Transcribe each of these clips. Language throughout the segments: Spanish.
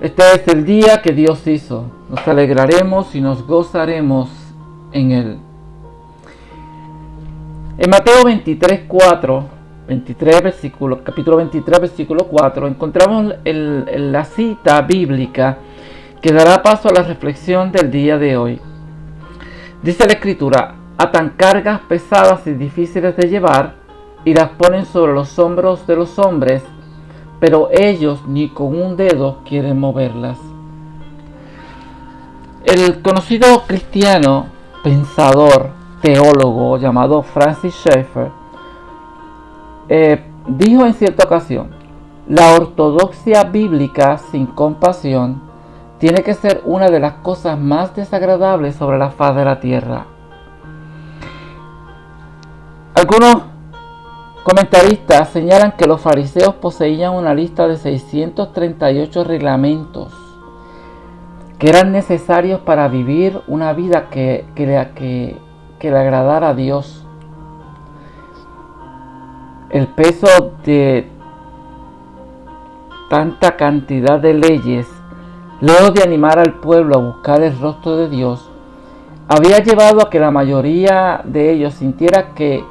Este es el día que Dios hizo. Nos alegraremos y nos gozaremos en él. En Mateo 23, 4, 23 versículo, capítulo 23, versículo 4, encontramos la cita bíblica que dará paso a la reflexión del día de hoy. Dice la escritura, atan cargas pesadas y difíciles de llevar y las ponen sobre los hombros de los hombres pero ellos ni con un dedo quieren moverlas. El conocido cristiano, pensador, teólogo llamado Francis Schaeffer, eh, dijo en cierta ocasión, la ortodoxia bíblica sin compasión tiene que ser una de las cosas más desagradables sobre la faz de la tierra. Algunos Comentaristas señalan que los fariseos poseían una lista de 638 reglamentos que eran necesarios para vivir una vida que, que, le agradara a Dios. El peso de tanta cantidad de leyes, luego de animar al pueblo a buscar el rostro de Dios, había llevado a que la mayoría de ellos sintiera que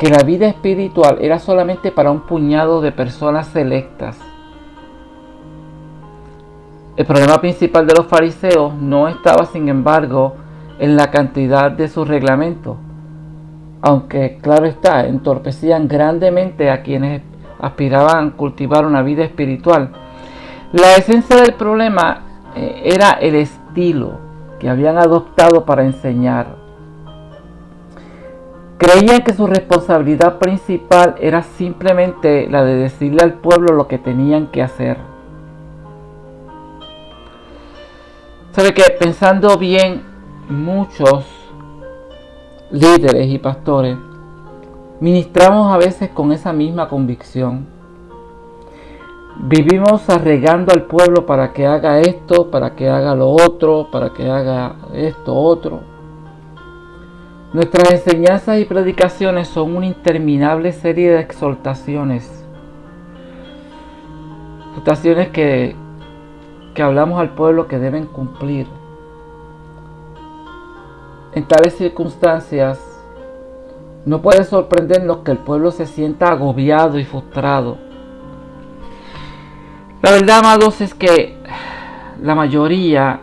que la vida espiritual era solamente para un puñado de personas selectas. El problema principal de los fariseos no estaba, sin embargo, en la cantidad de sus reglamentos, aunque, claro está, entorpecían grandemente a quienes aspiraban a cultivar una vida espiritual. La esencia del problema eh, era el estilo que habían adoptado para enseñar. Creían que su responsabilidad principal era simplemente la de decirle al pueblo lo que tenían que hacer. Sabe que pensando bien, muchos líderes y pastores ministramos a veces con esa misma convicción. Vivimos arregando al pueblo para que haga esto, para que haga lo otro, para que haga esto otro. Nuestras enseñanzas y predicaciones son una interminable serie de exhortaciones. Exhortaciones que, que hablamos al pueblo que deben cumplir. En tales circunstancias, no puede sorprendernos que el pueblo se sienta agobiado y frustrado. La verdad, amados, es que la mayoría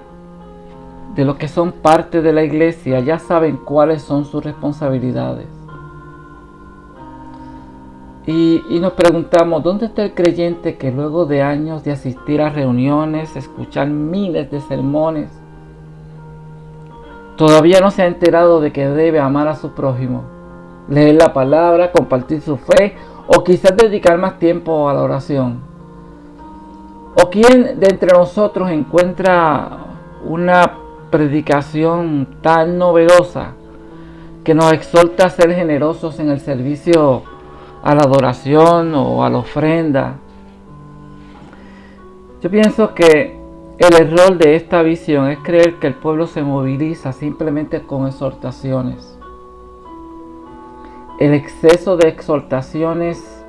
de los que son parte de la iglesia ya saben cuáles son sus responsabilidades. Y, nos preguntamos, ¿dónde está el creyente que luego de años de asistir a reuniones, escuchar miles de sermones, todavía no se ha enterado de que debe amar a su prójimo, leer la palabra, compartir su fe o quizás dedicar más tiempo a la oración? ¿O quién de entre nosotros encuentra una predicación tan novedosa que nos exhorta a ser generosos en el servicio a la adoración o a la ofrenda. Yo pienso que el error de esta visión es creer que el pueblo se moviliza simplemente con exhortaciones. El exceso de exhortaciones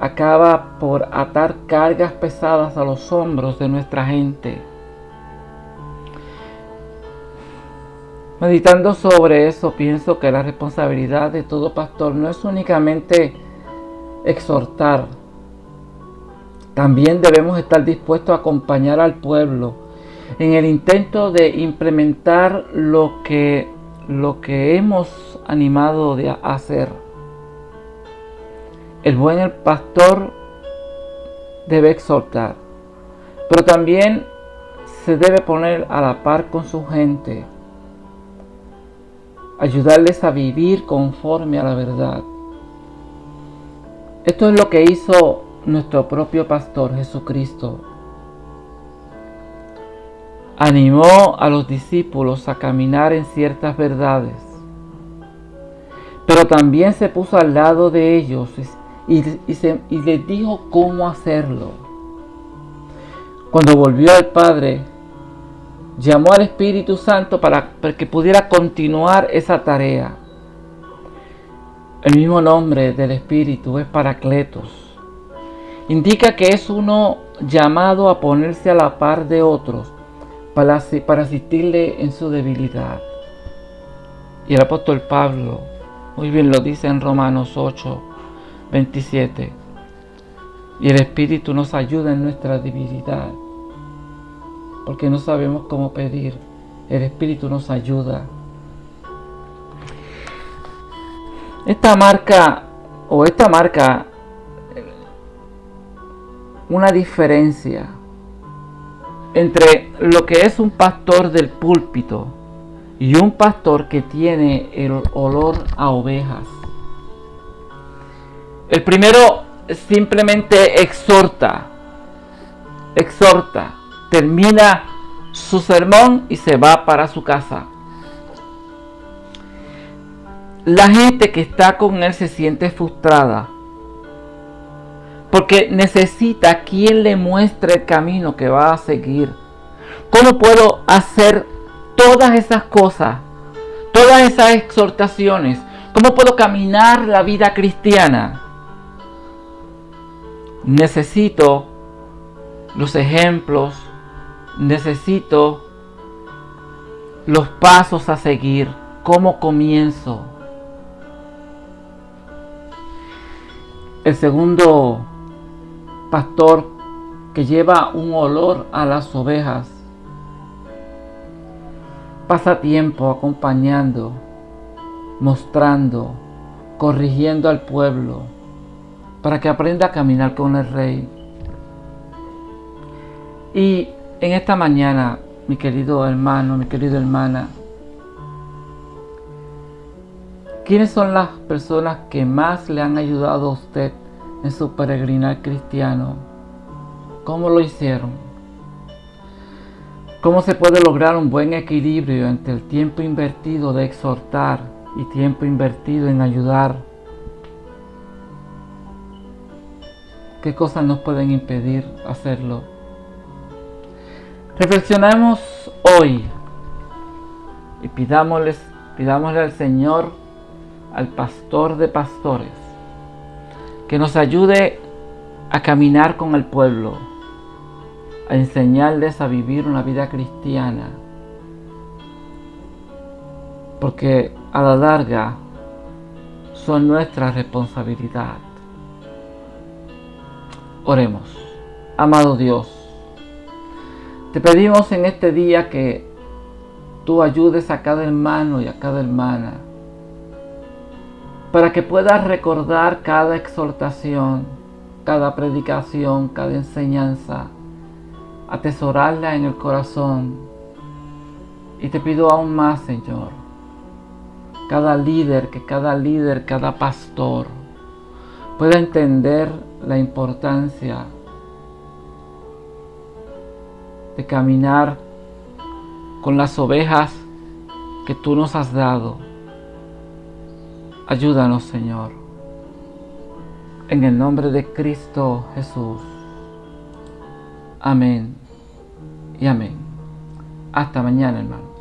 acaba por atar cargas pesadas a los hombros de nuestra gente Meditando sobre eso, pienso que la responsabilidad de todo pastor no es únicamente exhortar. También debemos estar dispuestos a acompañar al pueblo en el intento de implementar lo que, lo que hemos animado de hacer. El buen pastor debe exhortar, pero también se debe poner a la par con su gente ayudarles a vivir conforme a la verdad. Esto es lo que hizo nuestro propio pastor Jesucristo. Animó a los discípulos a caminar en ciertas verdades, pero también se puso al lado de ellos y, les dijo cómo hacerlo. Cuando volvió al Padre, llamó al Espíritu Santo para, que pudiera continuar esa tarea. El mismo nombre del Espíritu es Paracletos. Indica que es uno llamado a ponerse a la par de otros para, para asistirle en su debilidad. Y el apóstol Pablo muy bien lo dice en Romanos 8, 27. Y el Espíritu nos ayuda en nuestra debilidad, porque no sabemos cómo pedir. El Espíritu nos ayuda. Esta marca, o esta marca, una diferencia entre lo que es un pastor del púlpito y un pastor que tiene el olor a ovejas. El primero simplemente exhorta, exhorta, termina su sermón y se va para su casa. La gente que está con él se siente frustrada porque necesita quien le muestre el camino que va a seguir. ¿Cómo puedo hacer todas esas cosas, todas esas exhortaciones? ¿Cómo puedo caminar la vida cristiana? Necesito los ejemplos, necesito los pasos a seguir, cómo comienzo. El segundo pastor que lleva un olor a las ovejas. Pasa tiempo acompañando, mostrando, corrigiendo al pueblo para que aprenda a caminar con el rey. Y en esta mañana, mi querido hermano, mi querida hermana, ¿quiénes son las personas que más le han ayudado a usted en su peregrinar cristiano. ¿Cómo lo hicieron? ¿Cómo se puede lograr un buen equilibrio entre el tiempo invertido de exhortar y tiempo invertido en ayudar? ¿Qué cosas nos pueden impedir hacerlo? Reflexionemos hoy y pidámosle, pidámosle al Señor, al pastor de pastores, que nos ayude a caminar con el pueblo, a enseñarles a vivir una vida cristiana. Porque a la larga son nuestra responsabilidad. Oremos. Amado Dios, te pedimos en este día que tú ayudes a cada hermano y a cada hermana para que puedas recordar cada exhortación, cada predicación, cada enseñanza, atesorarla en el corazón. Y te pido aún más, Señor, cada líder, que cada líder, cada pastor pueda entender la importancia de caminar con las ovejas que tú nos has dado Ayúdanos, Señor. En el nombre de Cristo Jesús. Amén y amén. Hasta mañana, hermano.